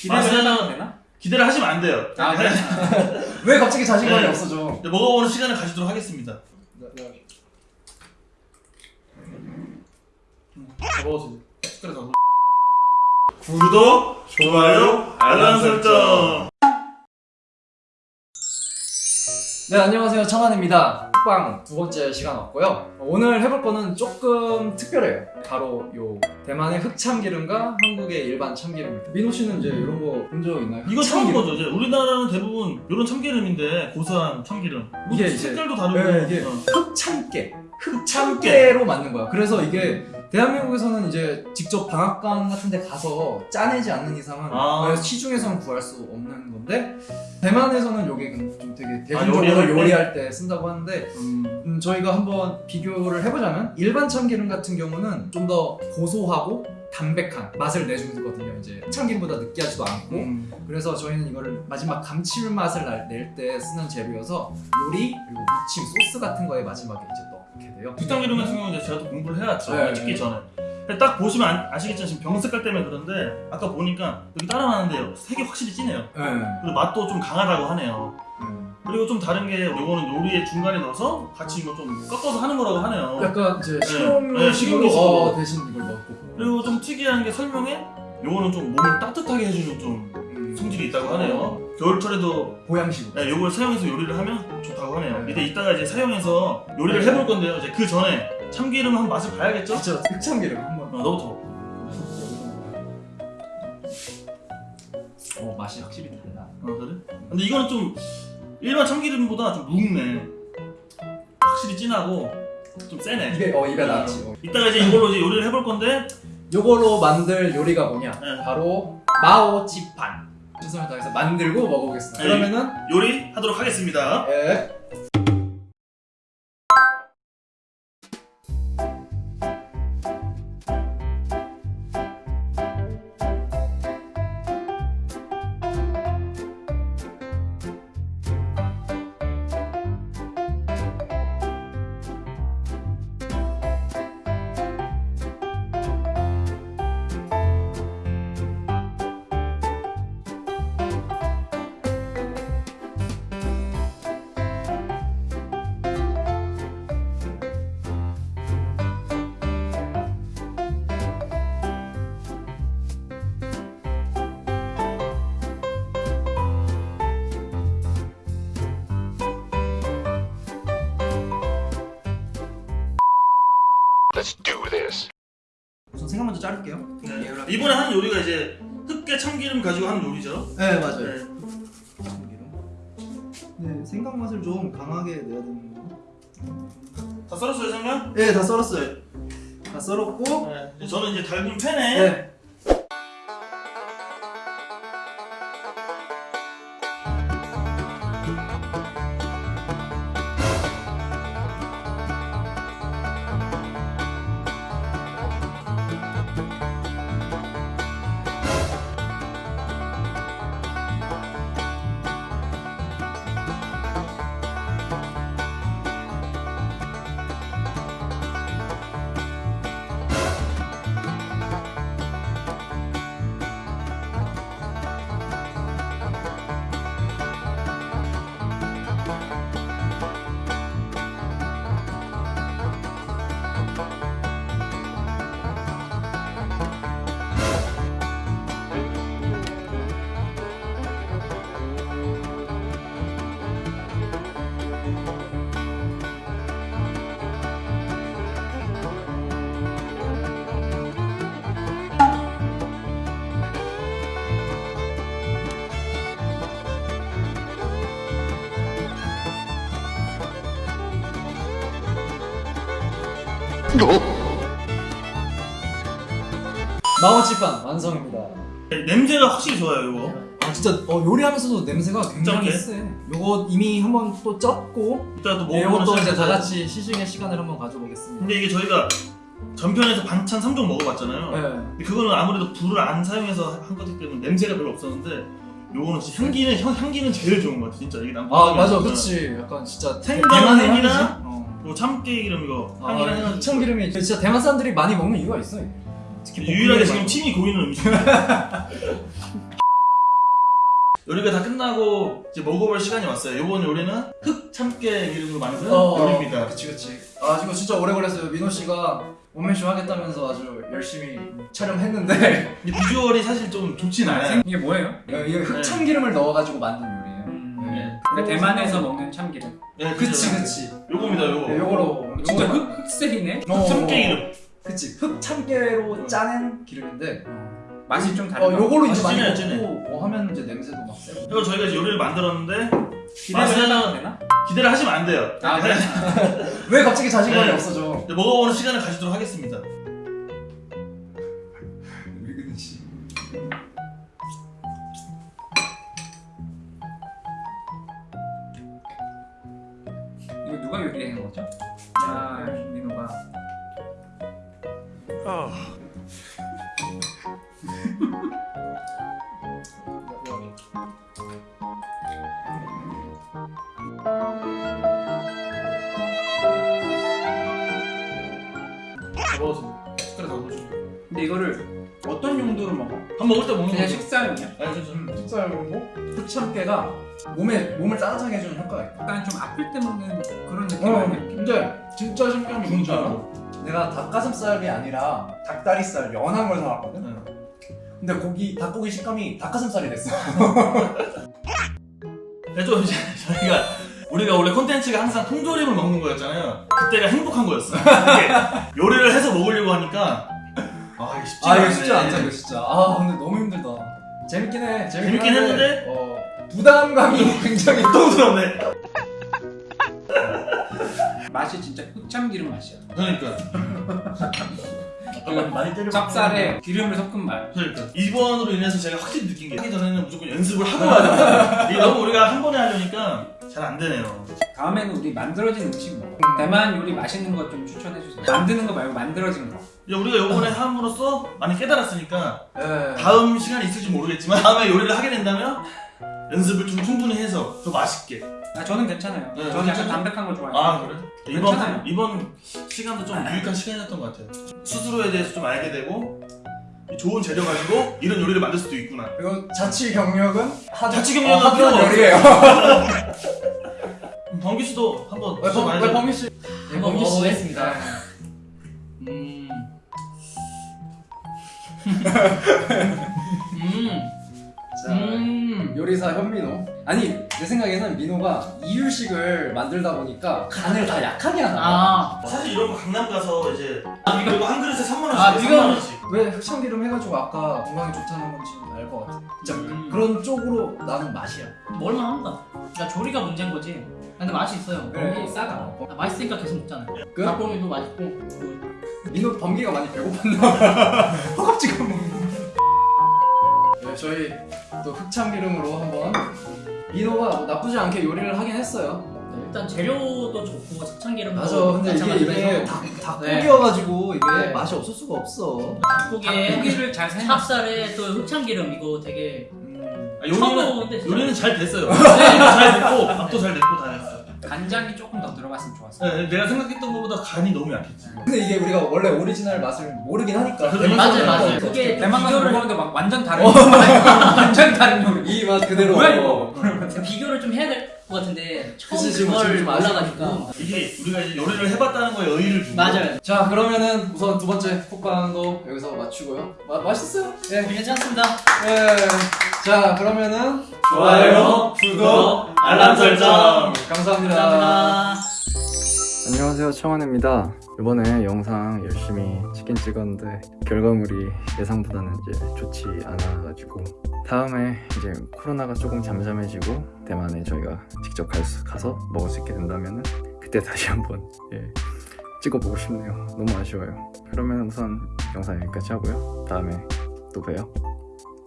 기대를 해봐도 되나? 기대를 하시면 안 돼요. 아 그래? 왜 갑자기 자신감이 네. 없어져? 먹어보는 시간을 가지도록 하겠습니다. 먹었어 이제. 숟가락 다 먹었어. 구독, 좋아요, 알람 설정. 네 안녕하세요 청한입니다 흑방 두 번째 시간 왔고요 오늘 해볼 거는 조금 특별해요 바로 요 대만의 흑참기름과 한국의 일반 참기름입니다 민호 씨는 이제 이런 거 본 적 있나요? 이거 처음 흑참기름. 거죠. 이제 우리나라는 대부분 이런 참기름인데 고소한 참기름. 이게 색깔도 다르고. 네, 이게 어. 흑참깨. 흑참깨로 만든 거야 그래서 이게 대한민국에서는 이제 직접 방앗간 같은 데 가서 짜내지 않는 이상은 아. 시중에서는 구할 수 없는 건데 대만에서는 요게 좀 되게 대중적으로 요리할 때? 요리할 때 쓴다고 하는데 음. 음, 저희가 한번 비교를 해보자면 일반 참기름 같은 경우는 좀 더 고소하고 담백한 맛을 내주거든요. 이제 참기름보다 느끼하지도 않고 음. 그래서 저희는 이거를 마지막 감칠맛을 낼 때 쓰는 재료여서 요리 그리고 무침 소스 같은 거에 마지막에 이제 넣 게 돼요. 국탕기름 같은 경우는 이제 제가 또 공부를 해왔죠. 네. 찍기 전에. 딱 보시면 아- 아시겠지만 지금 병 색깔 때문에 그런데 아까 보니까 여기 따라나는데요. 색이 확실히 진해요. 네. 그리고 맛도 좀 강하다고 하네요. 음. 그리고 좀 다른 게 요거는 요리의 중간에 넣어서 같이 이거 좀 꺾어서 하는 거라고 하네요. 약간 이제 네, 식용유식으로 식용유식으로. 어, 대신 이걸 넣고 그리고 좀 특이한 게 설명에 요거는 좀 몸을 따뜻하게 해주는 좀 음, 성질이 있다고 하네요. 겨울철에도 보양식으로. 네, 요걸 사용해서 요리를 하면 좋다고 하네요. 네. 이때 이따가 이제 사용해서 요리를 해볼 건데요. 이제 그 전에 참기름 한번 맛을 봐야겠죠? 진짜 흑참기름 한번. 어, 너부터. 어 맛이 확실히 달라. 어, 그래? 근데 이거는 좀 일반 참기름보다 좀 묵네. 확실히 진하고 좀 세네. 입에 어 입에 닿지. 어. 이따가 이제 이걸로 이제 요리를 해볼 건데 요걸로 만들 요리가 뭐냐? 네. 바로 마오찌판. 최선을 다해서 만들고 먹어보겠습니다. 네. 그러면은 요리 하도록 하겠습니다. 예. 이번에 하는 요리가 이제 흑게 참기름 가지고 하는 요리죠. 네 맞아요. 네. 네 생강 맛을 좀 강하게 내야 되는 거. 다 썰었어요, 생강? 네다 썰었어요. 다 썰었고. 네. 저는 이제 달군 팬에 네. 마오찌판 완성입니다. 네, 냄새가 확실히 좋아요, 이거. 아 진짜 어, 요리하면서도 냄새가 굉장히? 세. 요거 이미 한번 또 쪘고 네, 이것도 이제 다 같이 시중의 시간을 한번 가져보겠습니다. 근데 이게 저희가 전편에서 반찬 3종 먹어봤잖아요. 네. 근데 그거는 아무래도 불을 안 사용해서 한 거기 때문에 냄새가 별로 없었는데 요거는 진짜 향기는 향, 향기는 제일 좋은 것 같아 진짜 이게 난아 맞아, 그렇지. 약간 진짜 생강 향이지? 어. 요 참깨 기름 이거 아, 향이랑 해가지고 참기름이 진짜 대만 사람들이 많이 먹는 이유가 있어. 이게. 특히 유일하게 지금 침이 고이는 음식 요리가 다 끝나고 이제 먹어볼 시간이 왔어요. 이번 요리는 흑 참깨 기름으로 만든 어, 요리입니다. 그치 그치. 아 이거 진짜 오래 걸렸어요. 민호 씨가 원맨쇼 하겠다면서 아주 열심히 촬영했는데 근데 비주얼이 사실 좀 좋진 않아요. 이게 뭐예요? 이게 흑참 기름을 넣어가지고 만든 요리예요. 음, 네. 그러니까 대만에서 먹는 참기름. 네, 그치 그죠. 그치. 요겁니다, 요거. 네, 요거로 진짜 흑, 흑색이네? 어, 참깨 기름. 그치 흑참깨로 짜낸 기름인데 맛이 좀어 다르다. 요걸로 이제 많이 진해, 진해. 먹고 뭐 하면 이제 냄새도 막 세고 그리고 저희가 이제 요리를 만들었는데 기대를 해봐도 되나? 기대를 하시면 안 돼요. 아, 그래? 왜 갑자기 자신감이 네. 없어져 이제 먹어보는 시간을 가지도록 하겠습니다. 숟가락. 근데 이거를 어떤 용도로 먹어? 밥 먹을 때 먹는 그냥. 식사용이야? 아니, 먹고 흑참깨가 몸에 몸을 따뜻하게 해주는 효과가 있다 약간 좀 아플 때 먹는 그런 느낌 어 아니야? 근데 진짜 신기한 게 뭔지. 알아? 내가 닭가슴살이 아니라 닭다리살 연한 걸 사왔거든 네. 근데 고기 닭고기 식감이 닭가슴살이 됐어 그래서 이제 저희가 우리가 원래 콘텐츠가 항상 통조림을 먹는 거였잖아요. 그때가 행복한 거였어. 요리를 해서 먹으려고 하니까 아 이게 쉽지 아 않네. 이거 쉽지 않다 이거 진짜 아 근데 너무 힘들다 재밌긴 해 재밌긴, 재밌긴 했는데? 어, 부담감이 굉장히 고통스럽네. 맛이 진짜 흑참기름 맛이야. 그러니까. 잠깐만 많이 때려. 찹쌀에 기름을 섞은 맛. 그러니까 이번으로 인해서 제가 확실히 느낀 게 하기 전에는 무조건 연습을 하고 와야 돼. 이게 너무 우리가 한 번에 하려니까 잘 안 되네요. 다음에는 우리 만들어진 음식 먹어. 대만 요리 맛있는 거좀 추천해 주세요. 만드는 거 말고 만들어진 거. 이제 우리가 요번에 함으로써 많이 깨달았으니까 예. 다음 시간이 있을지 모르겠지만 다음에 요리를 하게 된다면 연습을 좀 충분히 해서 더 맛있게. 아 저는 괜찮아요. 네, 저는 약간? 담백한 거 좋아해요. 아 그래? 괜찮아요. 이번 이번 시간도 좀 유익한 시간이었던 것 같아요. 스스로에 대해서 좀 알게 되고 좋은 재료 가지고 이런 요리를 만들 수도 있구나. 그리고 자취 경력은 하, 자취 경력은 어, 하던 필요 요리예요 음, 범규 씨도 한번 왜, 범, 드셔봐야죠. 왜 범규 씨 한번 범규 씨. 먹어보겠습니다. 음. 음. 자, 음. 요리사 현민호 아니 내 생각에는 민호가 이유식을 만들다 보니까 간을 다 약하게 하나 봐. 아. 사실 이런 거 강남 가서 이제 이거 한 그릇에 3만 원씩. 아, 3만 이거- 원씩. 왜 흑참기름 해가지고 아까 건강에 좋다는 건지 알 것 같아 진짜 음. 그런 쪽으로 나는 맛이야 먹을만합니다. 그러니까 조리가 문제인 거지. 근데 맛이 있어요. 그래. 너무 싸다. 아, 맛있으니까 계속 먹잖아요. 끝? 닭고기도 맛있고. 그 민호 범기가 많이 배고팠나 봐 허겁지겁 먹는 네, 저희 또 흑참 기름으로 한번 민호가 뭐 나쁘지 않게 요리를 하긴 했어요 네, 일단 재료도 좋고 참기름도 맞아 근데 이게 이게 닭, 닭고기여가지고 이게 네. 맛이 없을 수가 없어 닭고기에 고기를 잘 생각. 찹쌀에 또 흑참기름 이거 되게 음. 아, 요리는 요리는 잘 됐어요. 잘 됐고 밥도 잘 됐고 다 됐어. 간장이 조금 더 들어갔으면 좋았어. 네, 내가 생각했던 것보다 간이 너무 약했지. 근데 이게 우리가 원래 오리지널 맛을 모르긴 하니까 맞아요. 어떻게 그게 대만 가서 비교를- 먹었는데 막 완전 다른. 완전 다른 요리. 이맛 그대로 뭐야, 이거? 비교를 좀 해야 될 것 같은데 처음 그걸 올라가니까 이게 우리가 이제 요리를 해봤다는 거에 의의를 두고 맞아요. 자 그러면은 우선 두 번째 쿡방도 여기서 마치고요 마, 맛있어요? 예. 괜찮습니다. 예. 자 그러면은 좋아요, 구독, 알람 설정. 감사합니다. 감사합니다. 안녕하세요 청원입니다 이번에 영상 열심히 찍긴 찍었는데 결과물이 예상보다는 이제 좋지 않아가지고 다음에 이제 코로나가 조금 잠잠해지고 대만에 저희가 직접 갈 수, 가서 먹을 수 있게 된다면은 그때 다시 한번 예, 찍어보고 싶네요. 너무 아쉬워요. 그러면 우선 영상 여기까지 하고요. 다음에 또 봬요